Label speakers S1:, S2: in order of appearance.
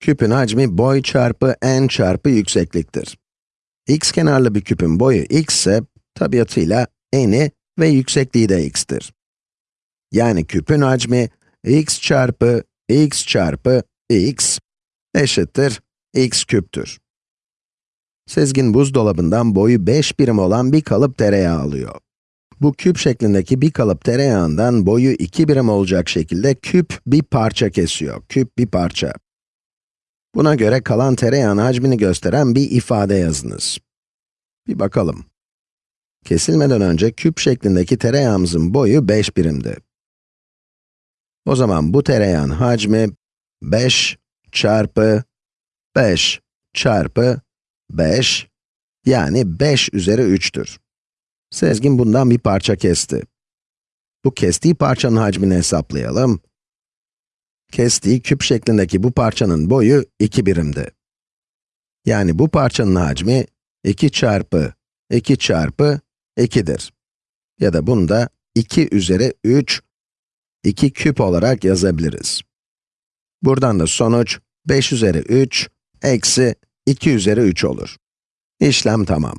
S1: Küpün hacmi boy çarpı n çarpı yüksekliktir. x kenarlı bir küpün boyu x ise, tabiatıyla eni ve yüksekliği de x'tir. Yani küpün hacmi x çarpı x çarpı x eşittir x küptür. Sezgin buzdolabından boyu 5 birim olan bir kalıp tereyağı alıyor. Bu küp şeklindeki bir kalıp tereyağından boyu 2 birim olacak şekilde küp bir parça kesiyor. Küp bir parça. Buna göre kalan tereyağın hacmini gösteren bir ifade yazınız. Bir bakalım. Kesilmeden önce küp şeklindeki tereyağımızın boyu 5 birimdi. O zaman bu tereyağın hacmi 5 çarpı 5 çarpı 5, yani 5 üzeri 3'tür. Sezgin bundan bir parça kesti. Bu kestiği parçanın hacmini hesaplayalım. Kestiği küp şeklindeki bu parçanın boyu 2 birimdi. Yani bu parçanın hacmi 2 çarpı 2 çarpı 2'dir. Ya da bunu da 2 üzeri 3, 2 küp olarak yazabiliriz. Buradan da sonuç 5 üzeri 3, eksi 2 üzeri 3 olur. İşlem tamam.